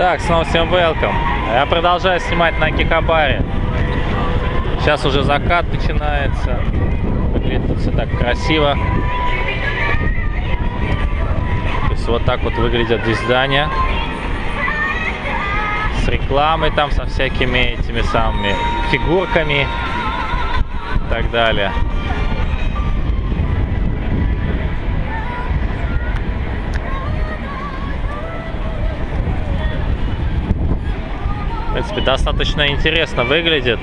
Так, снова всем welcome. Я продолжаю снимать на Кикабаре. Сейчас уже закат начинается. Выглядит все так красиво. То есть вот так вот выглядят здесь здания. С рекламой там, со всякими этими самыми фигурками и так далее. Принципе, достаточно интересно выглядит.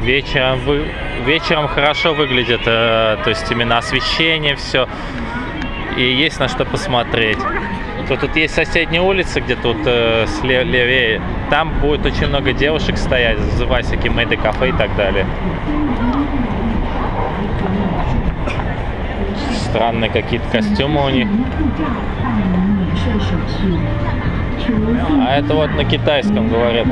Вечером, вы, вечером хорошо выглядит, э, то есть именно освещение, все. И есть на что посмотреть. То тут есть соседняя улица, где тут э, слева, левее. Там будет очень много девушек стоять, называя всякие мэйды кафе и так далее. Странные какие-то костюмы у них. А это вот на китайском говорят.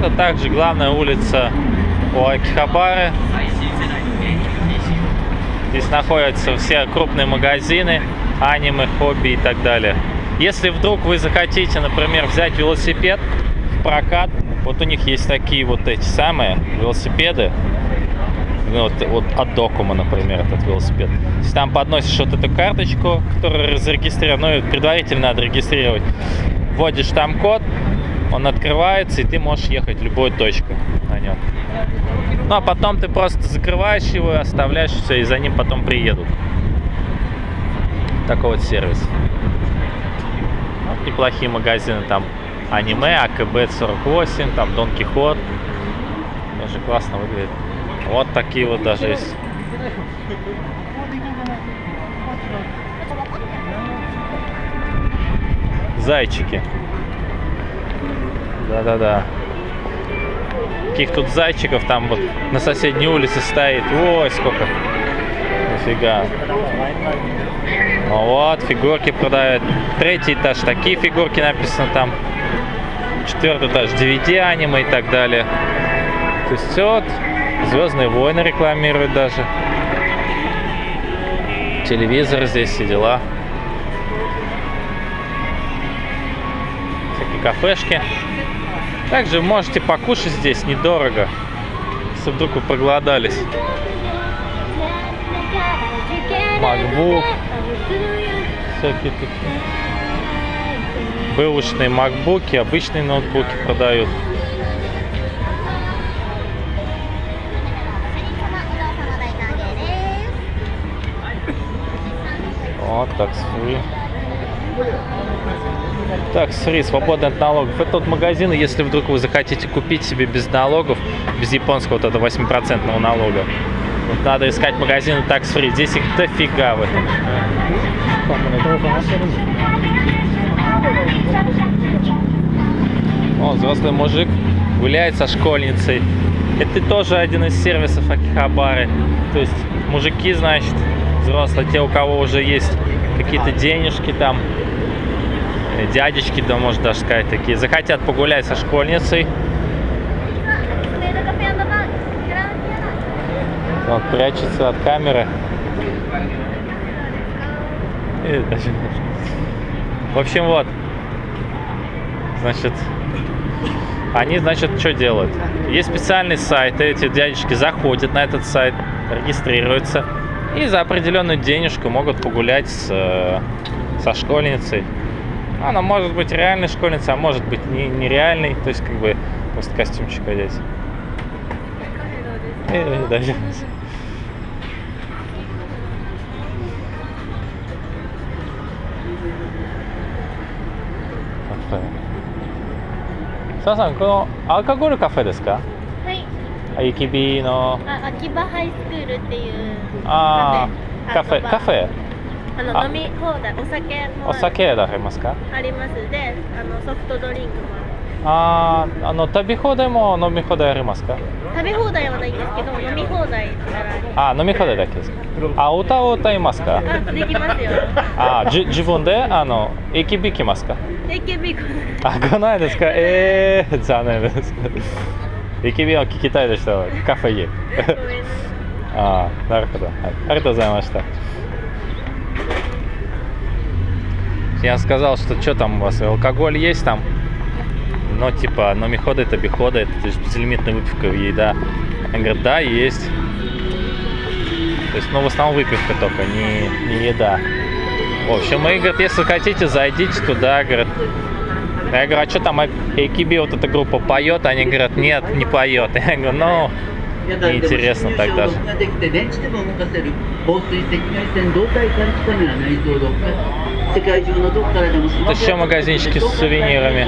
Это также главная улица у Акихабары. Здесь находятся все крупные магазины, аниме, хобби и так далее. Если вдруг вы захотите, например, взять велосипед в прокат, вот у них есть такие вот эти самые велосипеды, ну, вот, вот от Докума, например, этот велосипед. Если там подносишь вот эту карточку, которая зарегистрирована, ну, предварительно надо регистрировать, вводишь там код, он открывается, и ты можешь ехать в любую точку на нем. Ну, а потом ты просто закрываешь его, оставляешь все, и за ним потом приедут. Такой вот сервис. Вот неплохие магазины там. Аниме, АКБ-48, там Дон Кихот. Тоже классно выглядит. Вот такие вот даже есть. Зайчики. Да-да-да. Каких тут зайчиков там вот на соседней улице стоит. Ой, сколько. Нифига. Ну вот, фигурки продают. Третий этаж, такие фигурки написано там. Четвертый этаж, DVD аниме и так далее. То есть вот Звездные войны рекламируют даже. Телевизор здесь, все дела. Всякие кафешки. Также можете покушать здесь недорого, если вдруг вы проголодались. MacBook. Всякие такие. Бэушные макбуки, обычные ноутбуки продают. Вот, такс фри. Такс фри, свободный от налогов. Это тот магазин, если вдруг вы захотите купить себе без налогов, без японского вот этого 8% налога. Вот надо искать магазины такс фри. Здесь их дофига в этом. О, взрослый мужик гуляет со школьницей. Это тоже один из сервисов Акихабары. То есть мужики, значит, взрослые, те, у кого уже есть какие-то денежки там, э, дядечки, да, можно даже сказать, такие, захотят погулять со школьницей. Он прячется от камеры. В общем, вот. Значит, они, значит, что делают? Есть специальный сайт, эти дядечки заходят на этот сайт, регистрируются, и за определенную денежку могут погулять с, э, со школьницей. Она может быть реальной школьницей, а может быть не, нереальной. То есть, как бы, просто костюмчик одеть. Э, даже. Кафе. さあさん、このアルカゴールカフェですか はい。あきびの。あ、秋葉ハイスクールっていうあーカフェカフェ。あのあ。飲み放題お酒もお酒やられますか？あります。であのソフトドリンクも。あーあの食べ放題も飲み放題ありますか？食べ放題はないんですけど飲み放題あ飲み放題だけですか？あ歌を歌いますか？すあできますよ。あじ自分で？あの駅引きますか？AKB こあ来ないですか？えー、残念です駅便を聞きたいでしたらカフェへごめんなさい А, なるほど。はい。ありがとうございました。Я сказал, что что там у вас, алкоголь есть там? Ну, типа, номиходы, табиходы, это же безлимитная выпивка, еда. Он говорит, да, есть. То есть, ну, в основном выпивка только, не, не еда. В общем, и, говорит, если хотите, зайдите туда, говорит. я говорю, а что там а AKB, вот эта группа поет? Они говорят, нет, не поет. Я говорю, ну, интересно тогда же. Это еще магазинчики с сувенирами.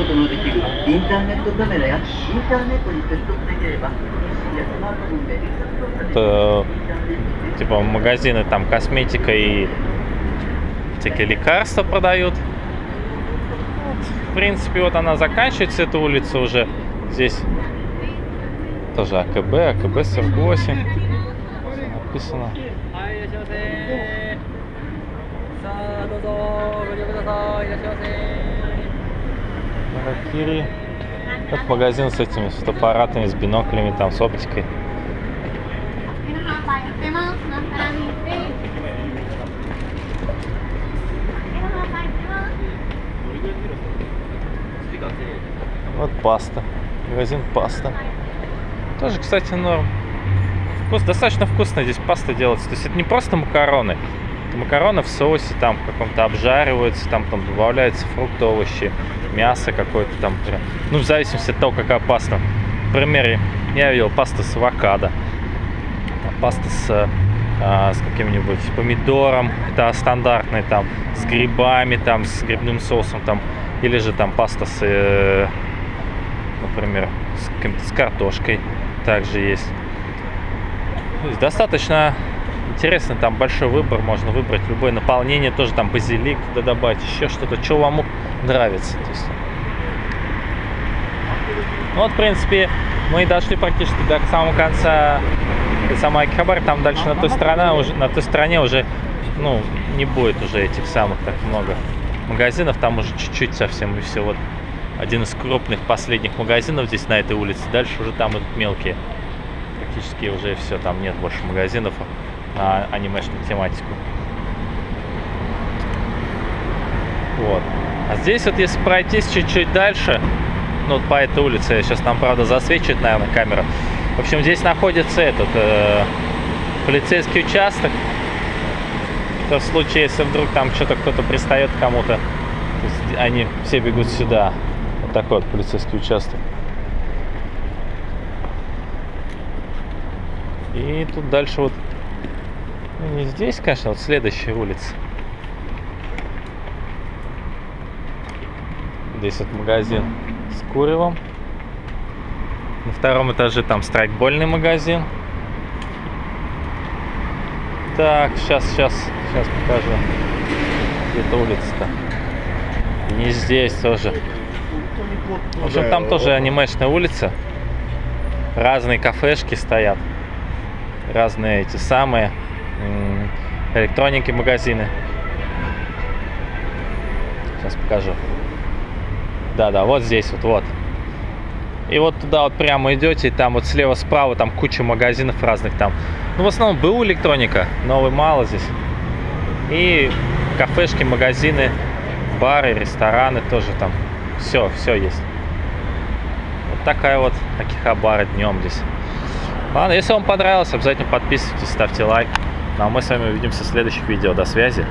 Это, типа магазины там косметика и всякие лекарства продают в принципе, вот она заканчивается, эта улица уже. Здесь тоже АКБ, АКБ 48. Написано. Харакири. Как магазин с этими с фотоаппаратами, с биноклями, там, с оптикой. Вот паста. Магазин паста. Тоже, кстати, норм. Вкус, достаточно вкусно здесь паста делается. То есть это не просто макароны. Это макароны в соусе, там в каком-то обжариваются, там, там добавляются фрукты, овощи, мясо какое-то там. Ну, в зависимости от того, какая паста. Например, я видел паста с авокадо. Паста с, с каким-нибудь помидором, это стандартный там, с грибами, там, с грибным соусом, там, или же там паста с, э, например, с, с картошкой также есть. То есть достаточно интересно, там большой выбор, можно выбрать любое наполнение, тоже там базилик туда добавить, еще что-то, что вам нравится. То есть. Ну вот, в принципе, мы дошли практически до самого конца самой Акихабары, там дальше на той стороне уже, на той стороне уже, ну, не будет уже этих самых так много магазинов, там уже чуть-чуть совсем и все. Вот один из крупных последних магазинов здесь на этой улице, дальше уже там идут мелкие. Практически уже все, там нет больше магазинов на анимешную тематику. Вот. А здесь вот если пройтись чуть-чуть дальше, ну вот по этой улице, сейчас там, правда, засвечивает, наверное, камера. В общем, здесь находится этот э, полицейский участок. То в случае, если вдруг там что-то кто-то пристает кому-то, они все бегут сюда. Вот такой вот полицейский участок. И тут дальше вот, ну, не здесь, конечно, вот следующая улица. Здесь вот магазин с куревом. На втором этаже там страйкбольный магазин. Так, сейчас, сейчас, сейчас покажу. Где-то улица-то. Не здесь тоже. В общем, там тоже анимешная улица. Разные кафешки стоят. Разные эти самые электроники магазины. Сейчас покажу. Да-да, вот здесь вот, вот. И вот туда вот прямо идете, и там вот слева-справа там куча магазинов разных там. Ну, в основном БУ электроника, новый мало здесь. И кафешки, магазины, бары, рестораны тоже там. Все, все есть. Вот такая вот Акихабара днем здесь. Ладно, если вам понравилось, обязательно подписывайтесь, ставьте лайк. Ну а мы с вами увидимся в следующих видео. До связи.